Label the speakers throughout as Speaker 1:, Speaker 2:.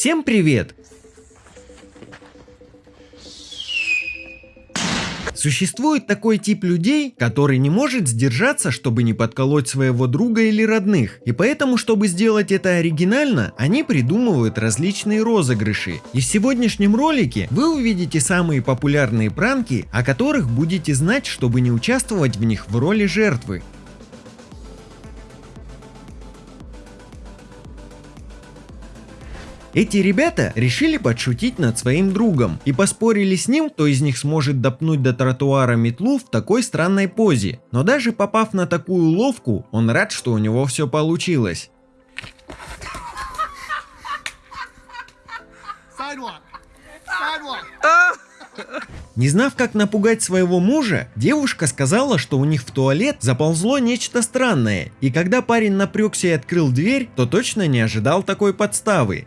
Speaker 1: Всем привет! Существует такой тип людей, который не может сдержаться, чтобы не подколоть своего друга или родных. И поэтому, чтобы сделать это оригинально, они придумывают различные розыгрыши. И в сегодняшнем ролике вы увидите самые популярные пранки, о которых будете знать, чтобы не участвовать в них в роли жертвы. Эти ребята решили подшутить над своим другом и поспорили с ним, кто из них сможет допнуть до тротуара метлу в такой странной позе. Но даже попав на такую ловку, он рад, что у него все получилось. Не знав, как напугать своего мужа, девушка сказала, что у них в туалет заползло нечто странное, и когда парень напрягся и открыл дверь, то точно не ожидал такой подставы.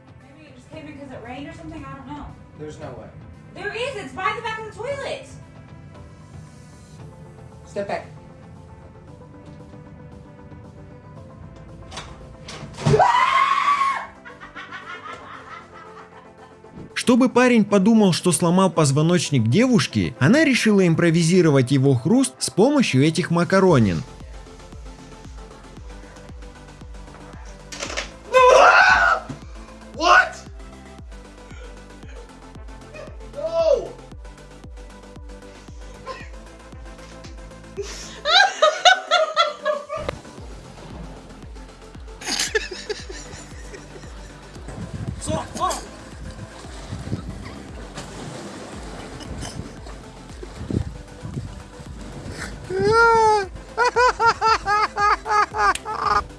Speaker 2: Step back.
Speaker 1: Чтобы парень подумал, что сломал позвоночник девушки, она решила импровизировать его хруст с помощью этих макаронин.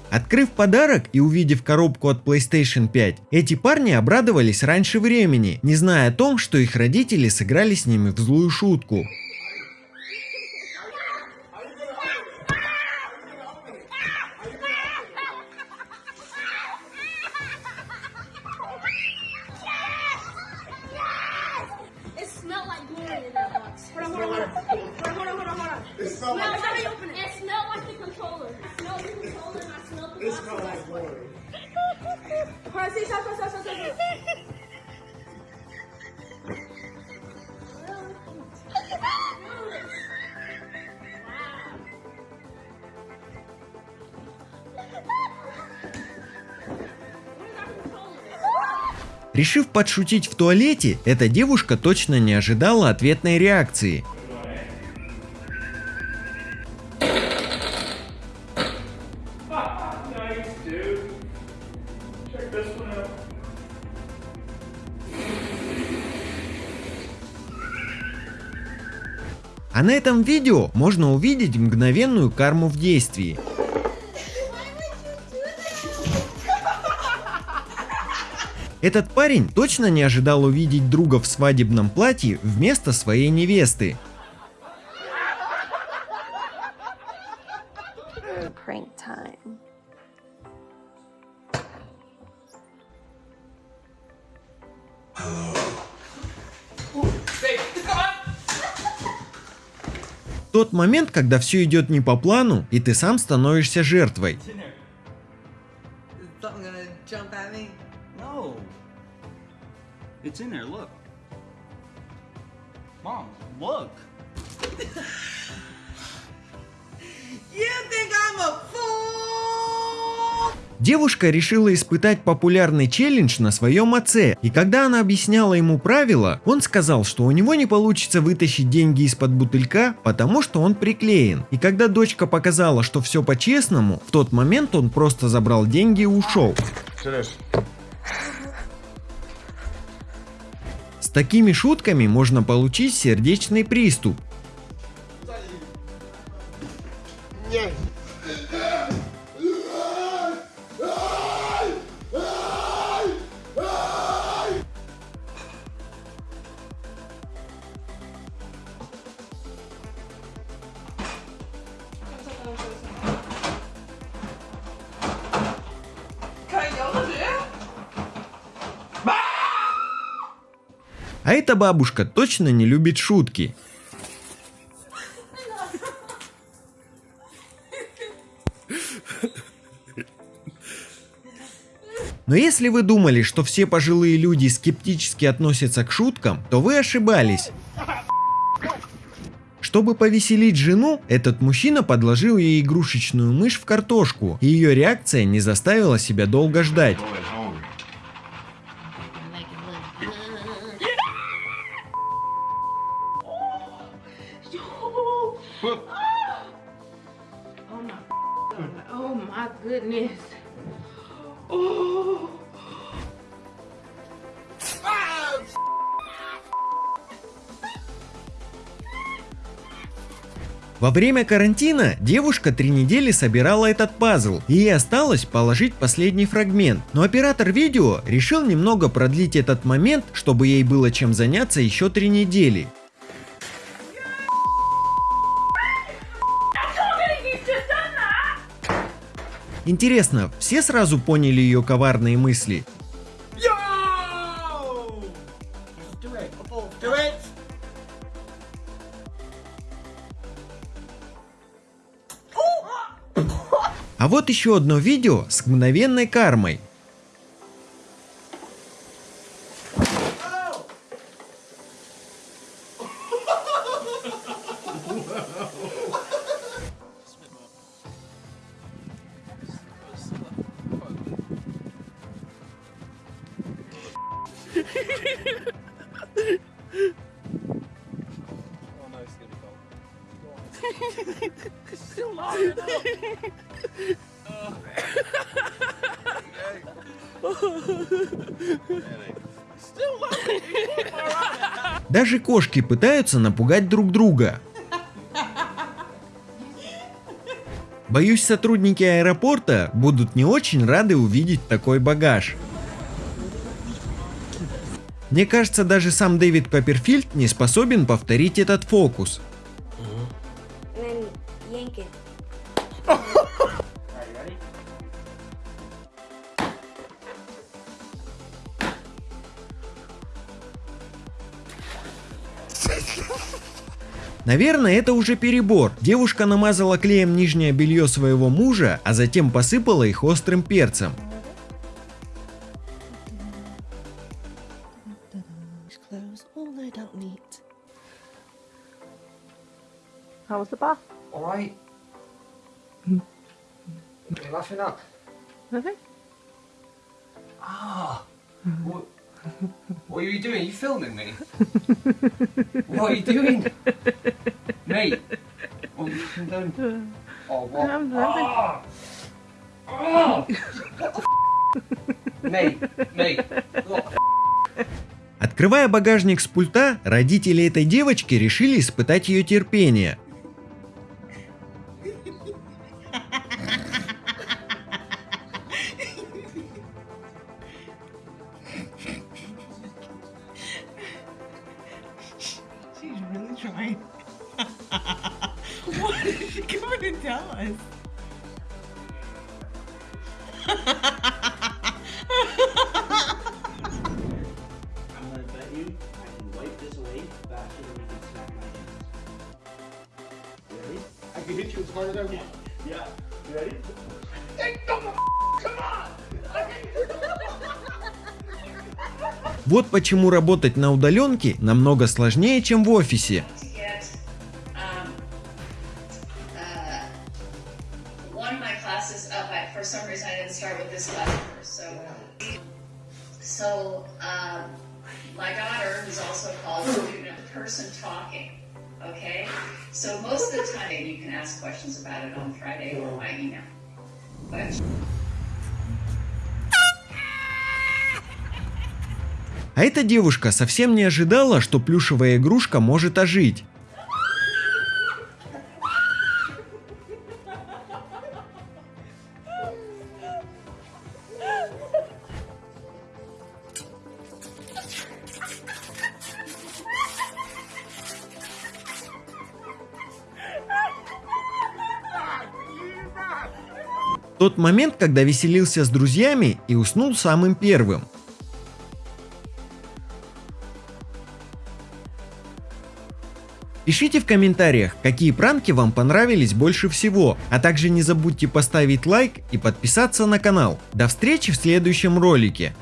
Speaker 1: Открыв подарок и увидев коробку от PlayStation 5, эти парни обрадовались раньше времени, не зная о том, что их родители сыграли с ними в злую шутку. Решив подшутить в туалете, эта девушка точно не ожидала ответной реакции. А на этом видео можно увидеть мгновенную карму в действии. Этот парень точно не ожидал увидеть друга в свадебном платье вместо своей невесты. Тот момент, когда все идет не по плану, и ты сам становишься жертвой.
Speaker 3: It's in there, look. Mom, look.
Speaker 4: You think I'm a fool?
Speaker 1: Девушка решила испытать популярный челлендж на своем отце, и когда она объясняла ему правила, он сказал, что у него не получится вытащить деньги из-под бутылька, потому что он приклеен. И когда дочка показала, что все по-честному, в тот момент он просто забрал деньги и ушел. Такими шутками можно получить сердечный приступ. А эта бабушка точно не любит шутки. Но если вы думали, что все пожилые люди скептически относятся к шуткам, то вы ошибались. Чтобы повеселить жену, этот мужчина подложил ей игрушечную мышь в картошку, и ее реакция не заставила себя долго ждать. Во время карантина девушка три недели собирала этот пазл, и ей осталось положить последний фрагмент. Но оператор видео решил немного продлить этот момент, чтобы ей было чем заняться еще три недели. Интересно, все сразу поняли ее коварные мысли? А вот еще одно видео с мгновенной кармой. Даже кошки пытаются напугать друг друга. Боюсь, сотрудники аэропорта будут не очень рады увидеть такой багаж. Мне кажется, даже сам Дэвид Копперфильд не способен повторить этот фокус. Наверное, это уже перебор. Девушка намазала клеем нижнее белье своего мужа, а затем посыпала их острым перцем.
Speaker 4: Clothes all laid out neat.
Speaker 5: How was the bath?
Speaker 2: Alright. What are you laughing at?
Speaker 5: Nothing.
Speaker 2: Ah. What, what are you doing? Are you filming me? what are you doing? Mate. What have you fucking done? Oh, what?
Speaker 5: I'm
Speaker 2: the Mate.
Speaker 1: Открывая багажник с пульта, родители этой девочки решили испытать ее терпение.
Speaker 3: Ready?
Speaker 1: Вот почему работать на удаленке намного сложнее, чем в офисе.
Speaker 6: Can ask questions about it on Friday or by email. But
Speaker 1: А эта девушка совсем не ожидала, что плюшевая игрушка может ожить. Тот момент, когда веселился с друзьями и уснул самым первым. Пишите в комментариях, какие пранки вам понравились больше всего, а также не забудьте поставить лайк и подписаться на канал. До встречи в следующем ролике.